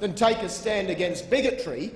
than take a stand against bigotry